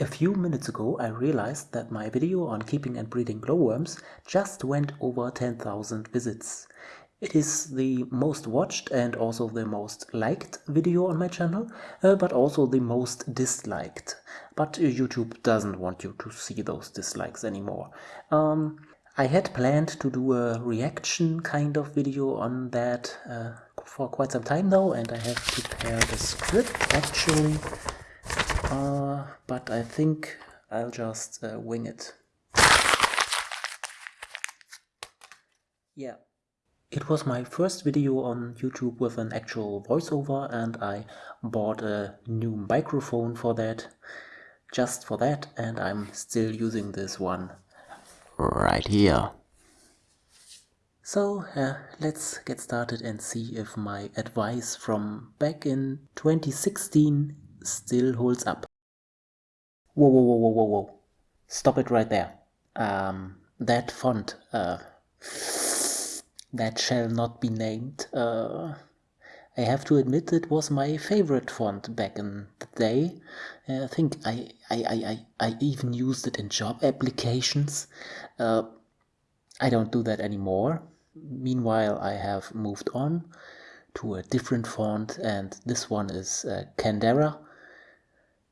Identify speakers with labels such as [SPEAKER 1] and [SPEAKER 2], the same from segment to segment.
[SPEAKER 1] A few minutes ago I realized that my video on keeping and breeding glowworms just went over 10,000 visits. It is the most watched and also the most liked video on my channel, uh, but also the most disliked. But YouTube doesn't want you to see those dislikes anymore. Um, I had planned to do a reaction kind of video on that uh, for quite some time now and I have prepared a script actually uh, but I think I'll just uh, wing it. Yeah. It was my first video on YouTube with an actual voiceover and I bought a new microphone for that, just for that, and I'm still using this one right here. So uh, let's get started and see if my advice from back in 2016 still holds up. Whoa, whoa, whoa, whoa, whoa, whoa. Stop it right there. Um, that font, uh, that shall not be named. Uh, I have to admit it was my favorite font back in the day. Uh, I think I, I, I, I, even used it in job applications. Uh, I don't do that anymore. Meanwhile, I have moved on to a different font and this one is uh, Candara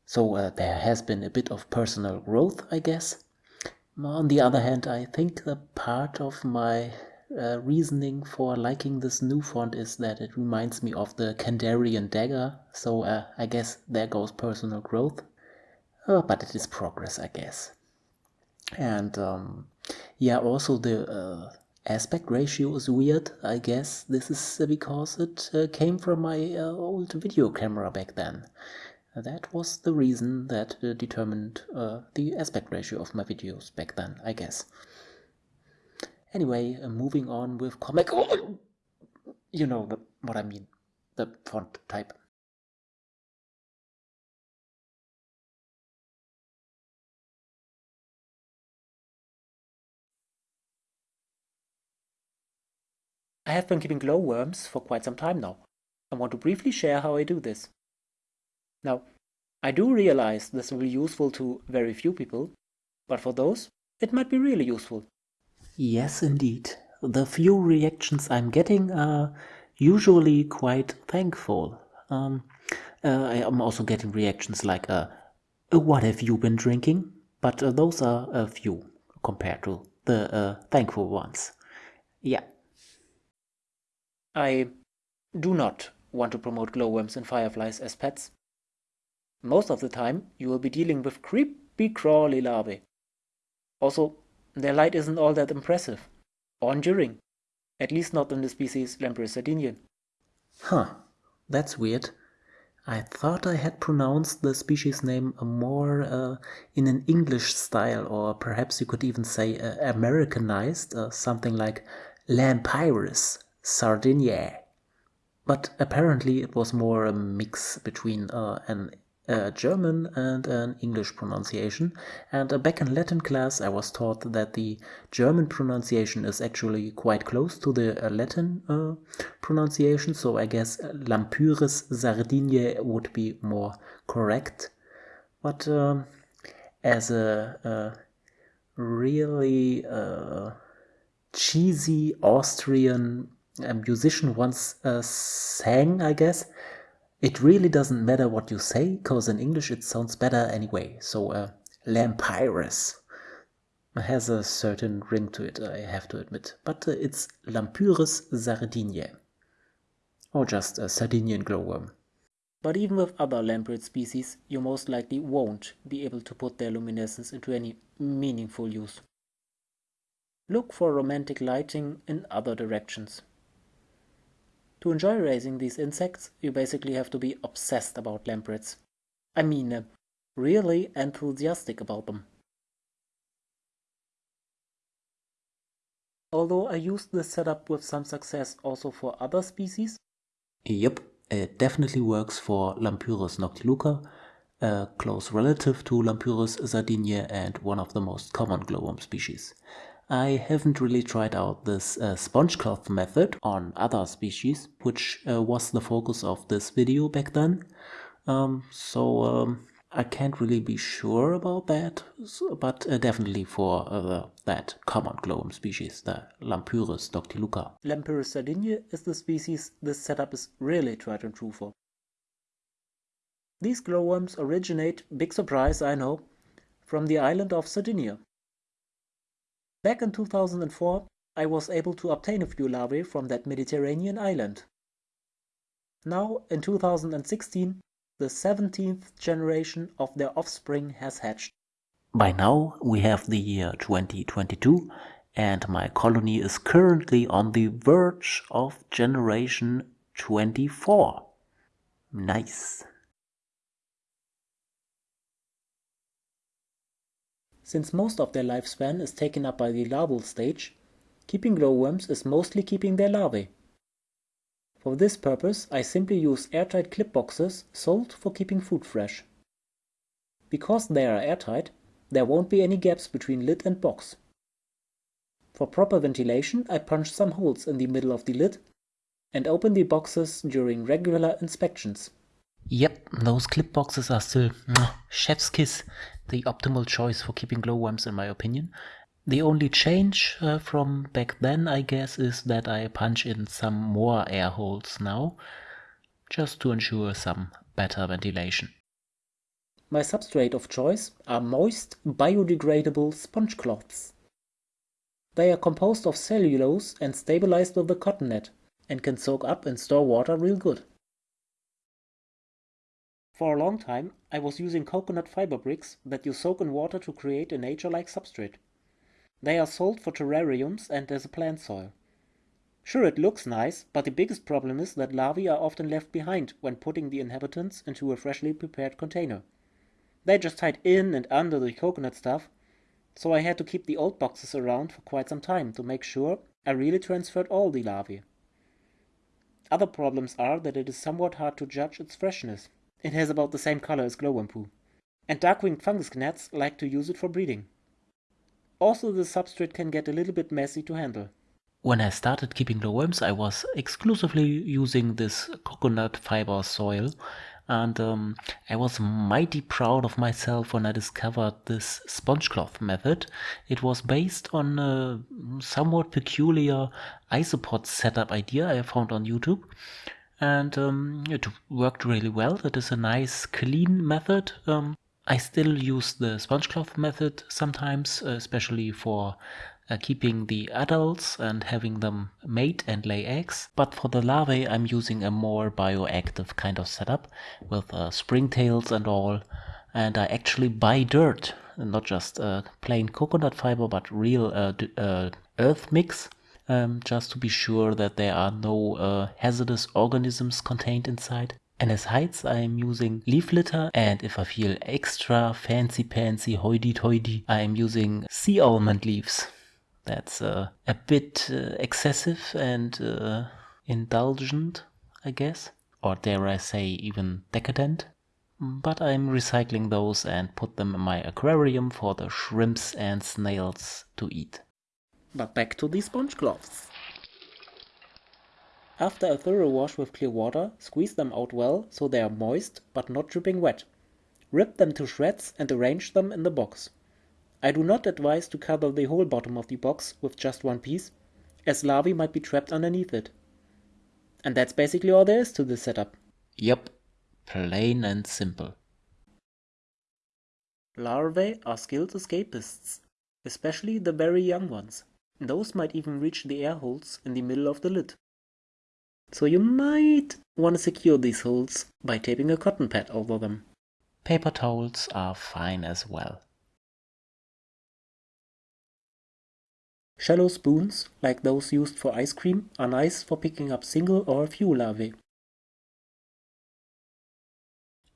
[SPEAKER 1] so uh, there has been a bit of personal growth, I guess. On the other hand, I think the part of my uh, reasoning for liking this new font is that it reminds me of the Kandarian dagger, so uh, I guess there goes personal growth. Uh, but it is progress, I guess. And um, yeah, also the uh, aspect ratio is weird, I guess. This is because it uh, came from my uh, old video camera back then. That was the reason that uh, determined uh, the aspect ratio of my videos back then, I guess. Anyway, uh, moving on with comic... Oh, you know the, what I mean, the font type. I have been keeping glowworms for quite some time now. I want to briefly share how I do this. Now, I do realize this will be useful to very few people, but for those, it might be really useful. Yes, indeed. The few reactions I'm getting are usually quite thankful. Um, uh, I am also getting reactions like, uh, what have you been drinking? But uh, those are a few compared to the uh, thankful ones. Yeah. I do not want to promote glowworms and fireflies as pets. Most of the time, you will be dealing with creepy crawly larvae. Also, their light isn't all that impressive, or enduring, at least not in the species Lampyris sardiniae. Huh, that's weird. I thought I had pronounced the species name more uh, in an English style, or perhaps you could even say uh, Americanized, uh, something like Lampyris sardiniae. But apparently it was more a mix between uh, an a German and an English pronunciation. And uh, back in Latin class, I was taught that the German pronunciation is actually quite close to the uh, Latin uh, pronunciation. So I guess Lampyris sardiniae would be more correct. But um, as a, a really uh, cheesy Austrian uh, musician once uh, sang, I guess, it really doesn't matter what you say, because in English it sounds better anyway. So uh, Lampyris has a certain ring to it, I have to admit. But uh, it's Lampyris sardiniae, or just a Sardinian glowworm. But even with other lamprey species, you most likely won't be able to put their luminescence into any meaningful use. Look for romantic lighting in other directions. To enjoy raising these insects, you basically have to be obsessed about lampreys. I mean, uh, really enthusiastic about them. Although I used this setup with some success also for other species. Yep, it definitely works for Lampyris noctiluca, a close relative to Lampyris sardiniae and one of the most common glowworm species. I haven't really tried out this uh, sponge cloth method on other species, which uh, was the focus of this video back then. Um, so um, I can't really be sure about that, but uh, definitely for uh, that common glowworm species, the Lampyris noctiluca.
[SPEAKER 2] Lampyris sardinia is the species this setup is really tried and true for. These glowworms originate, big surprise I know, from the island of Sardinia. Back in 2004, I was able to obtain a few larvae from that Mediterranean island. Now, in 2016, the 17th generation of their offspring has hatched.
[SPEAKER 1] By now, we have the year 2022, and my colony is currently on the verge of generation 24. Nice.
[SPEAKER 2] Since most of their lifespan is taken up by the larval stage, keeping glowworms is mostly keeping their larvae. For this purpose I simply use airtight clip boxes sold for keeping food fresh. Because they are airtight, there won't be any gaps between lid and box. For proper ventilation I punch some holes in the middle of the lid and open the boxes during regular inspections.
[SPEAKER 1] Yep, those clip boxes are still chef's kiss, the optimal choice for keeping glowworms in my opinion. The only change uh, from back then, I guess, is that I punch in some more air holes now, just to ensure some better ventilation.
[SPEAKER 2] My substrate of choice are moist, biodegradable sponge cloths. They are composed of cellulose and stabilized with a cotton net, and can soak up and store water real good. For a long time, I was using coconut fiber bricks that you soak in water to create a nature-like substrate. They are sold for terrariums and as a plant soil. Sure, it looks nice, but the biggest problem is that larvae are often left behind when putting the inhabitants into a freshly prepared container. They just hide in and under the coconut stuff, so I had to keep the old boxes around for quite some time to make sure I really transferred all the larvae. Other problems are that it is somewhat hard to judge its freshness. It has about the same color as glowworm poo. And dark-winged fungus gnats like to use it for breeding. Also the substrate can get a little bit messy to handle.
[SPEAKER 1] When I started keeping glowworms, I was exclusively using this coconut fiber soil and um, I was mighty proud of myself when I discovered this sponge cloth method. It was based on a somewhat peculiar isopod setup idea I found on YouTube and um, it worked really well. It is a nice clean method um, I still use the sponge cloth method sometimes, especially for uh, keeping the adults and having them mate and lay eggs. But for the larvae, I'm using a more bioactive kind of setup with uh, springtails and all. And I actually buy dirt, not just uh, plain coconut fiber, but real uh, uh, earth mix. Um, just to be sure that there are no uh, hazardous organisms contained inside. And as heights I am using leaf litter and if I feel extra fancy pantsy hoity toity I am using sea almond leaves. That's uh, a bit uh, excessive and uh, indulgent I guess or dare I say even decadent. But I'm recycling those and put them in my aquarium for the shrimps and snails to eat.
[SPEAKER 2] But back to the sponge cloths. After a thorough wash with clear water, squeeze them out well so they are moist but not dripping wet. Rip them to shreds and arrange them in the box. I do not advise to cover the whole bottom of the box with just one piece, as larvae might be trapped underneath it. And that's basically all there is to this setup.
[SPEAKER 1] Yep, plain and simple.
[SPEAKER 2] Larvae are skilled escapists, especially the very young ones. Those might even reach the air holes in the middle of the lid. So you might want to secure these holes by taping a cotton pad over them.
[SPEAKER 1] Paper towels are fine as well.
[SPEAKER 2] Shallow spoons, like those used for ice cream, are nice for picking up single or a few larvae.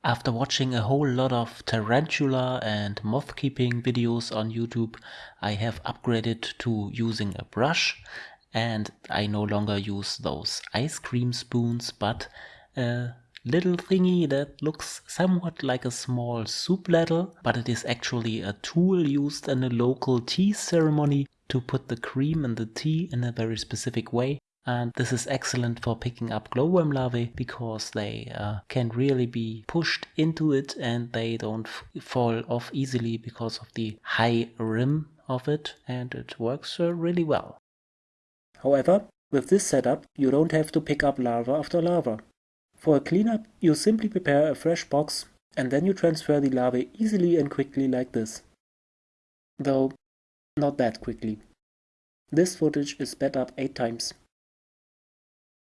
[SPEAKER 1] After watching a whole lot of tarantula and moth keeping videos on YouTube, I have upgraded to using a brush and I no longer use those ice cream spoons but a little thingy that looks somewhat like a small soup ladle but it is actually a tool used in a local tea ceremony to put the cream in the tea in a very specific way and this is excellent for picking up glowworm larvae because they uh, can really be pushed into it and they don't fall off easily because of the high rim of it and it works uh, really well.
[SPEAKER 2] However, with this setup you don't have to pick up larva after larva. For a cleanup, you simply prepare a fresh box and then you transfer the larvae easily and quickly like this. Though, not that quickly. This footage is sped up 8 times.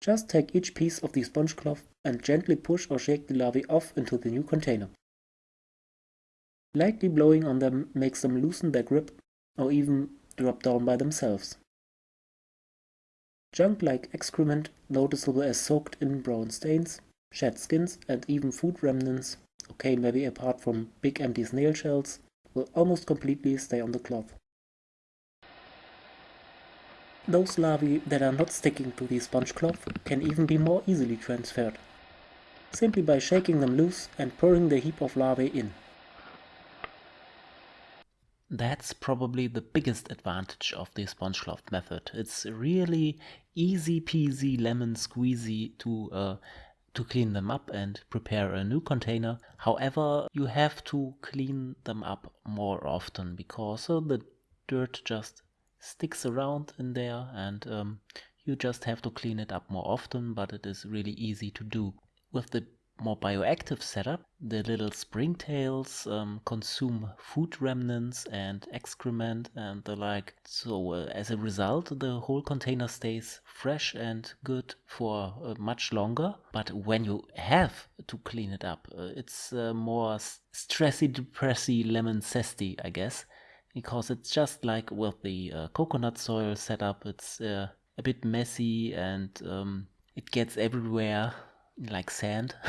[SPEAKER 2] Just take each piece of the sponge cloth and gently push or shake the larvae off into the new container. Lightly blowing on them makes them loosen their grip or even drop down by themselves. Junk like excrement, noticeable as soaked in brown stains, Shed skins and even food remnants, okay maybe apart from big empty snail shells, will almost completely stay on the cloth. Those larvae that are not sticking to the sponge cloth can even be more easily transferred, simply by shaking them loose and pouring the heap of larvae in.
[SPEAKER 1] That's probably the biggest advantage of the sponge cloth method. It's really easy peasy lemon squeezy to uh, to clean them up and prepare a new container. However, you have to clean them up more often because uh, the dirt just sticks around in there and um, you just have to clean it up more often, but it is really easy to do. With the more bioactive setup, the little springtails um, consume food remnants and excrement and the like. So uh, as a result, the whole container stays fresh and good for uh, much longer. But when you have to clean it up, uh, it's uh, more stressy, depressy, lemon zesty, I guess. Because it's just like with the uh, coconut soil setup, it's uh, a bit messy and um, it gets everywhere like sand.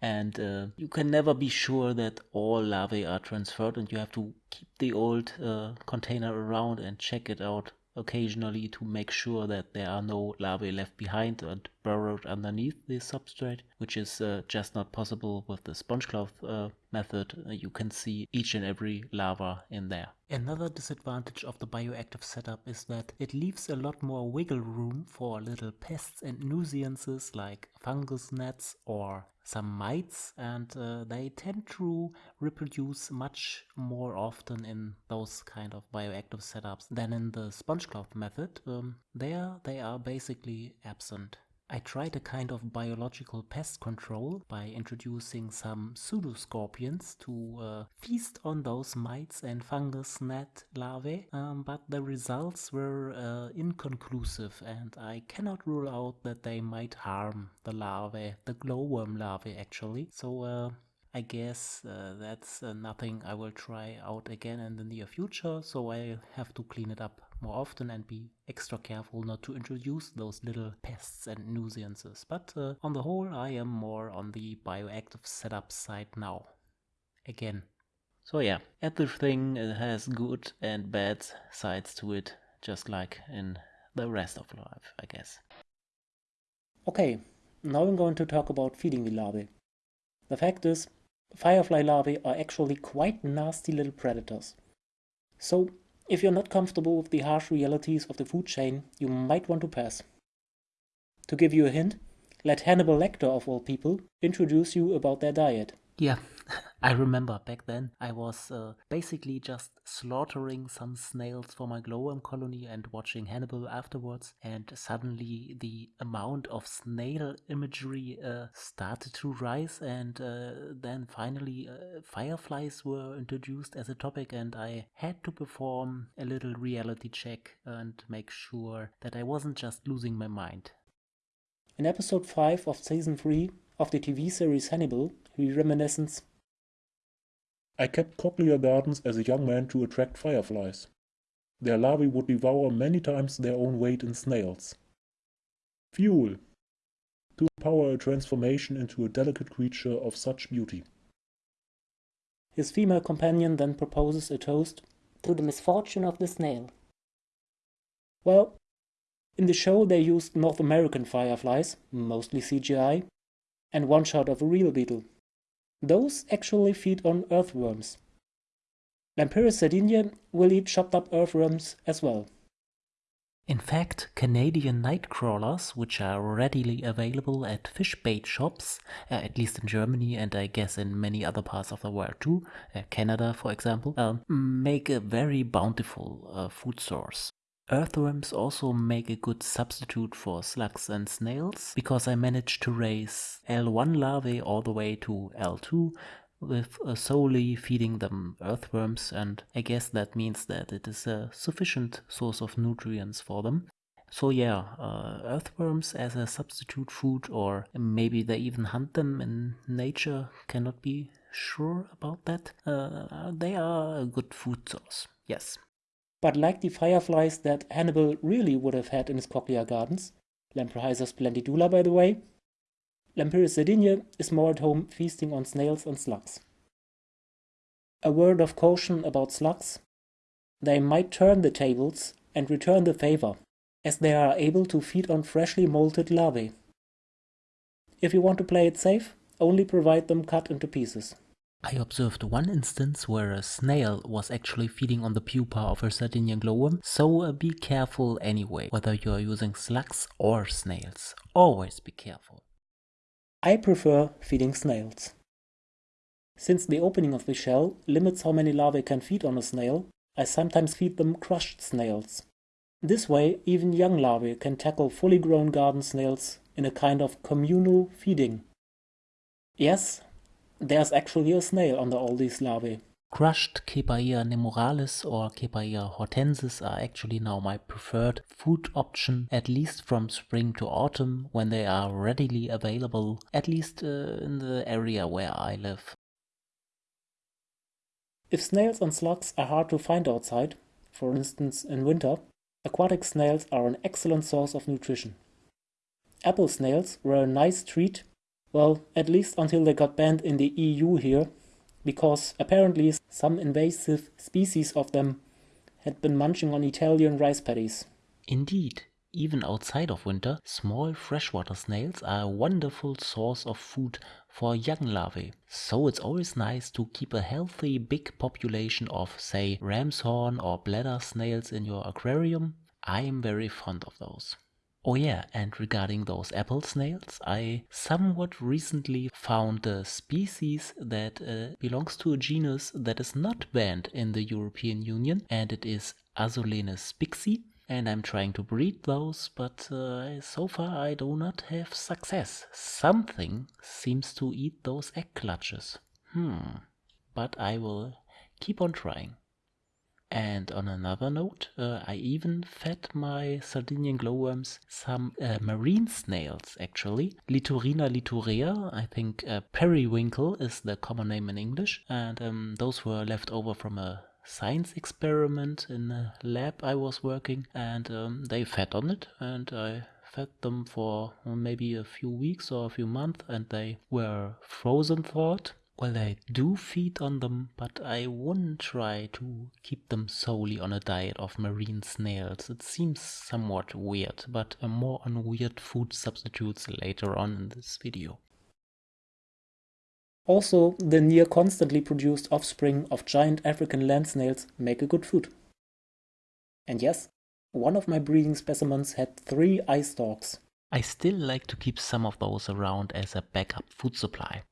[SPEAKER 1] And uh, you can never be sure that all larvae are transferred and you have to keep the old uh, container around and check it out occasionally to make sure that there are no larvae left behind and burrowed underneath the substrate, which is uh, just not possible with the sponge cloth uh, method. Uh, you can see each and every larva in there. Another disadvantage of the bioactive setup is that it leaves a lot more wiggle room for little pests and nuisances like fungus gnats or some mites and uh, they tend to reproduce much more often in those kind of bioactive setups than in the sponge cloth method. Um, there they are basically absent. I tried a kind of biological pest control by introducing some pseudoscorpions to uh, feast on those mites and fungus gnat larvae, um, but the results were uh, inconclusive and I cannot rule out that they might harm the larvae, the glowworm larvae actually. So uh, I guess uh, that's uh, nothing I will try out again in the near future, so I have to clean it up more often and be extra careful not to introduce those little pests and nuisances. But uh, on the whole, I am more on the bioactive setup side now. Again. So yeah, everything has good and bad sides to it, just like in the rest of life, I guess.
[SPEAKER 2] Okay, now I'm going to talk about feeding the larvae. The fact is, firefly larvae are actually quite nasty little predators. So if you're not comfortable with the harsh realities of the food chain, you might want to pass. To give you a hint, let Hannibal Lecter, of all people, introduce you about their diet.
[SPEAKER 1] Yeah, I remember back then I was uh, basically just slaughtering some snails for my glowworm colony and watching Hannibal afterwards, and suddenly the amount of snail imagery uh, started to rise, and uh, then finally uh, fireflies were introduced as a topic, and I had to perform a little reality check and make sure that I wasn't just losing my mind.
[SPEAKER 2] In episode 5 of season 3 of the TV series Hannibal, reminiscence
[SPEAKER 3] I kept cochlear gardens as a young man to attract fireflies. Their larvae would devour many times their own weight in snails. Fuel. To empower a transformation into a delicate creature of such beauty.
[SPEAKER 2] His female companion then proposes a toast to the misfortune of the snail. Well, in the show they used North American fireflies, mostly CGI, and one shot of a real beetle. Those actually feed on earthworms. Lampyris sardinia will eat chopped up earthworms as well.
[SPEAKER 1] In fact, Canadian night crawlers, which are readily available at fish bait shops, uh, at least in Germany and I guess in many other parts of the world too, uh, Canada for example, um, make a very bountiful uh, food source. Earthworms also make a good substitute for slugs and snails because I managed to raise L1 larvae all the way to L2 with solely feeding them earthworms and I guess that means that it is a sufficient source of nutrients for them. So yeah, uh, earthworms as a substitute food or maybe they even hunt them in nature, cannot be sure about that. Uh, they are a good food source, yes.
[SPEAKER 2] But like the fireflies that Hannibal really would have had in his cochlear gardens, Lamprohiza splendidula by the way, Lampyris sardinia is more at home feasting on snails and slugs. A word of caution about slugs. They might turn the tables and return the favor, as they are able to feed on freshly molted larvae. If you want to play it safe, only provide them cut into pieces.
[SPEAKER 1] I observed one instance where a snail was actually feeding on the pupa of a Sardinian glowworm, so uh, be careful anyway, whether you are using slugs or snails. Always be careful.
[SPEAKER 2] I prefer feeding snails. Since the opening of the shell limits how many larvae can feed on a snail, I sometimes feed them crushed snails. This way, even young larvae can tackle fully grown garden snails in a kind of communal feeding. Yes, there's actually a snail under all these larvae.
[SPEAKER 1] Crushed Cepaea nemoralis or Cepaea hortensis are actually now my preferred food option, at least from spring to autumn, when they are readily available, at least uh, in the area where I live.
[SPEAKER 2] If snails and slugs are hard to find outside, for instance in winter, aquatic snails are an excellent source of nutrition. Apple snails were a nice treat, well, at least until they got banned in the EU here because apparently some invasive species of them had been munching on Italian rice paddies.
[SPEAKER 1] Indeed, even outside of winter, small freshwater snails are a wonderful source of food for young larvae. So it's always nice to keep a healthy big population of, say, ram's horn or bladder snails in your aquarium. I'm very fond of those. Oh yeah, and regarding those apple snails, I somewhat recently found a species that uh, belongs to a genus that is not banned in the European Union, and it is Asolene spixi. And I'm trying to breed those, but uh, so far I do not have success. Something seems to eat those egg clutches. Hmm, but I will keep on trying. And on another note, uh, I even fed my Sardinian glowworms some uh, marine snails, actually. Littorina littorea, I think uh, periwinkle is the common name in English. And um, those were left over from a science experiment in a lab I was working. And um, they fed on it, and I fed them for maybe a few weeks or a few months, and they were frozen thawed well, I do feed on them, but I wouldn't try to keep them solely on a diet of marine snails. It seems somewhat weird, but more on weird food substitutes later on in this video.
[SPEAKER 2] Also, the near constantly produced offspring of giant African land snails make a good food. And yes, one of my breeding specimens had three eye stalks.
[SPEAKER 1] I still like to keep some of those around as a backup food supply.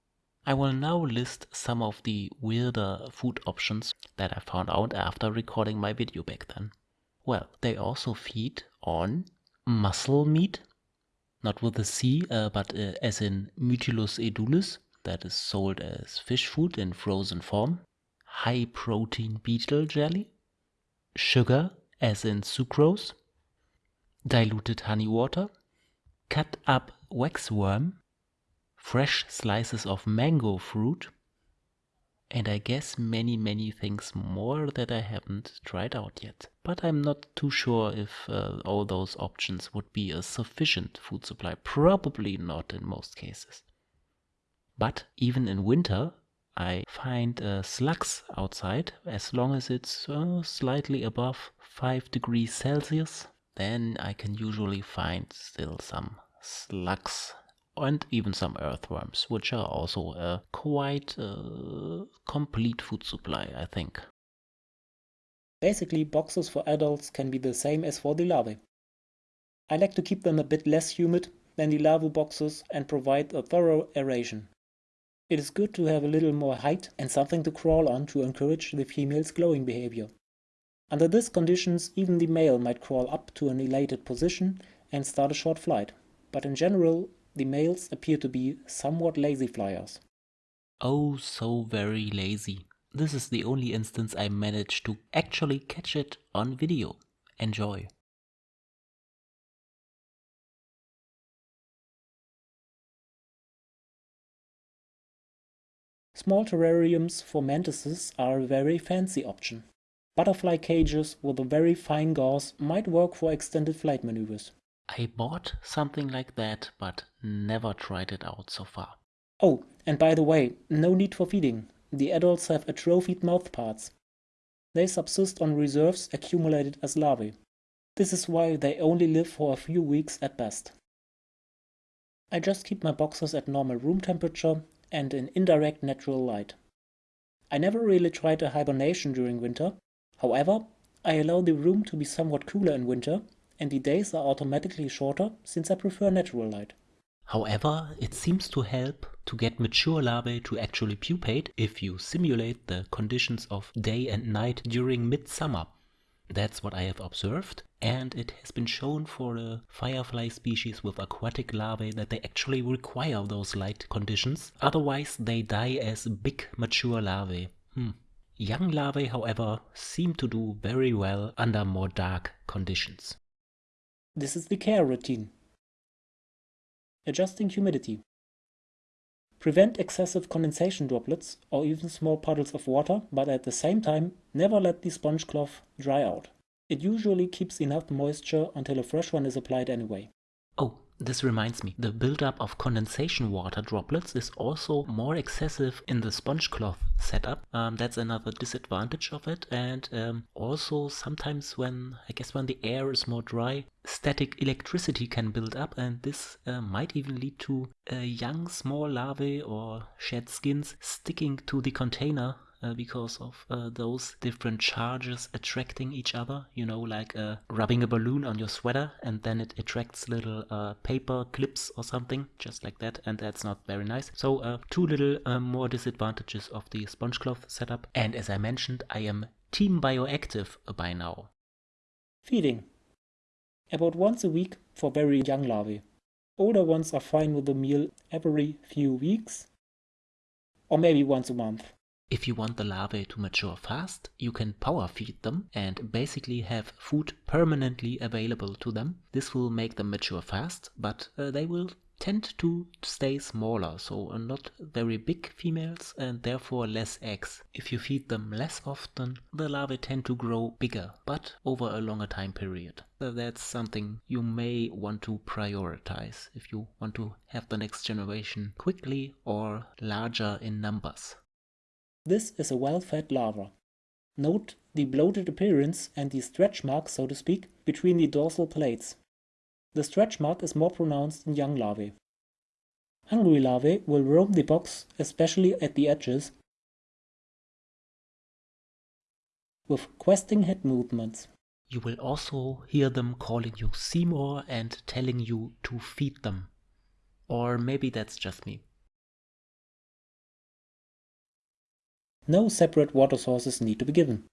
[SPEAKER 1] I will now list some of the weirder food options that I found out after recording my video back then. Well, they also feed on mussel meat, not with a C, uh, but uh, as in Mytilus edulis, that is sold as fish food in frozen form, high protein beetle jelly, sugar, as in sucrose, diluted honey water, cut up waxworm, fresh slices of mango fruit, and I guess many, many things more that I haven't tried out yet. But I'm not too sure if uh, all those options would be a sufficient food supply. Probably not in most cases. But even in winter, I find uh, slugs outside as long as it's uh, slightly above 5 degrees Celsius. Then I can usually find still some slugs and even some earthworms, which are also a quite uh, complete food supply, I think.
[SPEAKER 2] Basically, boxes for adults can be the same as for the larvae. I like to keep them a bit less humid than the larval boxes and provide a thorough aeration. It is good to have a little more height and something to crawl on to encourage the female's glowing behavior. Under these conditions, even the male might crawl up to an elated position and start a short flight, but in general, the males appear to be somewhat lazy flyers.
[SPEAKER 1] Oh, so very lazy. This is the only instance I managed to actually catch it on video. Enjoy.
[SPEAKER 2] Small terrariums for mantises are a very fancy option. Butterfly cages with a very fine gauze might work for extended flight maneuvers.
[SPEAKER 1] I bought something like that, but never tried it out so far.
[SPEAKER 2] Oh, and by the way, no need for feeding. The adults have atrophied mouthparts. They subsist on reserves accumulated as larvae. This is why they only live for a few weeks at best. I just keep my boxes at normal room temperature and in indirect natural light. I never really tried a hibernation during winter. However, I allow the room to be somewhat cooler in winter, and the days are automatically shorter since I prefer natural light.
[SPEAKER 1] However, it seems to help to get mature larvae to actually pupate if you simulate the conditions of day and night during midsummer. That's what I have observed, and it has been shown for a firefly species with aquatic larvae that they actually require those light conditions, otherwise they die as big mature larvae. Hmm. Young larvae, however, seem to do very well under more dark conditions.
[SPEAKER 2] This is the care routine. Adjusting humidity. Prevent excessive condensation droplets or even small puddles of water, but at the same time, never let the sponge cloth dry out. It usually keeps enough moisture until a fresh one is applied anyway.
[SPEAKER 1] Oh, this reminds me, the buildup of condensation water droplets is also more excessive in the sponge cloth setup. Um, that's another disadvantage of it. And um, also sometimes when, I guess when the air is more dry, static electricity can build up and this uh, might even lead to uh, young small larvae or shed skins sticking to the container uh, because of uh, those different charges attracting each other. You know, like uh, rubbing a balloon on your sweater and then it attracts little uh, paper clips or something, just like that, and that's not very nice. So, uh, two little more disadvantages of the sponge cloth setup. And as I mentioned, I am Team Bioactive by now.
[SPEAKER 2] Feeding. About once a week for very young larvae. Older ones are fine with a meal every few weeks, or maybe once a month.
[SPEAKER 1] If you want the larvae to mature fast, you can power feed them and basically have food permanently available to them. This will make them mature fast, but uh, they will tend to stay smaller, so uh, not very big females and therefore less eggs. If you feed them less often, the larvae tend to grow bigger, but over a longer time period. So that's something you may want to prioritize if you want to have the next generation quickly or larger in numbers.
[SPEAKER 2] This is a well-fed larva. Note the bloated appearance and the stretch mark, so to speak, between the dorsal plates. The stretch mark is more pronounced in young larvae. Hungry larvae will roam the box, especially at the edges, with questing head movements.
[SPEAKER 1] You will also hear them calling you Seymour and telling you to feed them. Or maybe that's just me.
[SPEAKER 2] No separate water sources need to be given.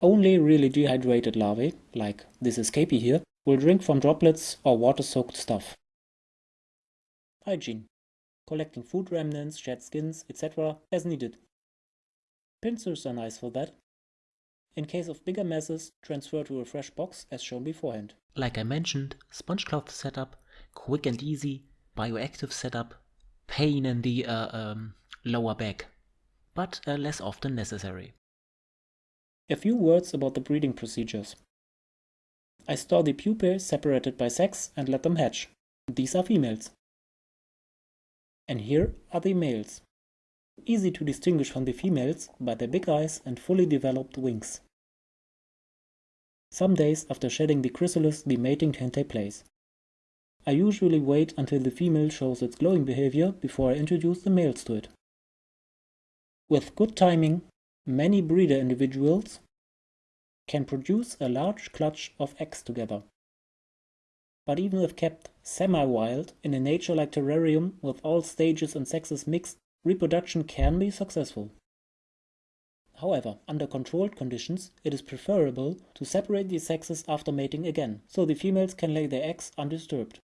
[SPEAKER 2] Only really dehydrated larvae, like this escapee here, will drink from droplets or water-soaked stuff. Hygiene. Collecting food remnants, shed skins, etc. as needed. Pincers are nice for that. In case of bigger messes, transfer to a fresh box as shown beforehand.
[SPEAKER 1] Like I mentioned, sponge cloth setup, quick and easy, bioactive setup, pain in the uh, um, lower back but uh, less often necessary.
[SPEAKER 2] A few words about the breeding procedures. I store the pupae separated by sex and let them hatch. These are females. And here are the males. Easy to distinguish from the females by their big eyes and fully developed wings. Some days after shedding the chrysalis, the mating can take place. I usually wait until the female shows its glowing behavior before I introduce the males to it. With good timing, many breeder individuals can produce a large clutch of eggs together. But even if kept semi-wild in a nature-like terrarium with all stages and sexes mixed, reproduction can be successful. However, under controlled conditions, it is preferable to separate the sexes after mating again, so the females can lay their eggs undisturbed.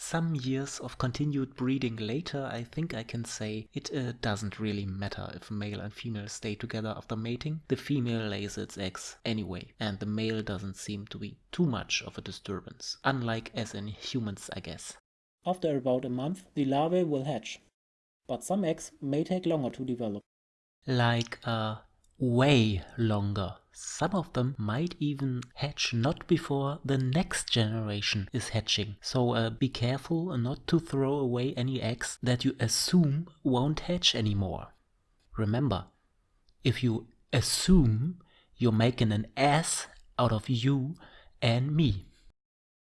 [SPEAKER 1] Some years of continued breeding later, I think I can say it uh, doesn't really matter if male and female stay together after mating. The female lays its eggs anyway, and the male doesn't seem to be too much of a disturbance, unlike as in humans, I guess.
[SPEAKER 2] After about a month, the larvae will hatch, but some eggs may take longer to develop.
[SPEAKER 1] Like, uh, way longer. Some of them might even hatch not before the next generation is hatching. So uh, be careful not to throw away any eggs that you assume won't hatch anymore. Remember, if you assume you're making an ass out of you and me.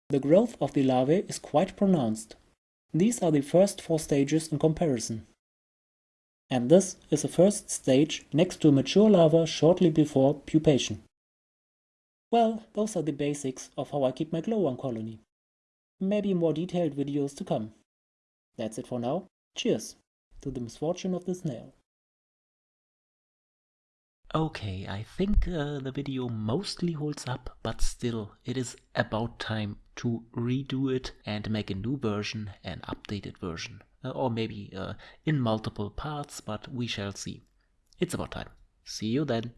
[SPEAKER 2] The growth of the larvae is quite pronounced. These are the first four stages in comparison. And this is the first stage next to a mature larva shortly before pupation. Well, those are the basics of how I keep my glowworm colony. Maybe more detailed videos to come. That's it for now. Cheers to the misfortune of the snail.
[SPEAKER 1] Okay, I think uh, the video mostly holds up, but still, it is about time to redo it and make a new version, an updated version. Uh, or maybe uh, in multiple parts, but we shall see. It's about time. See you then.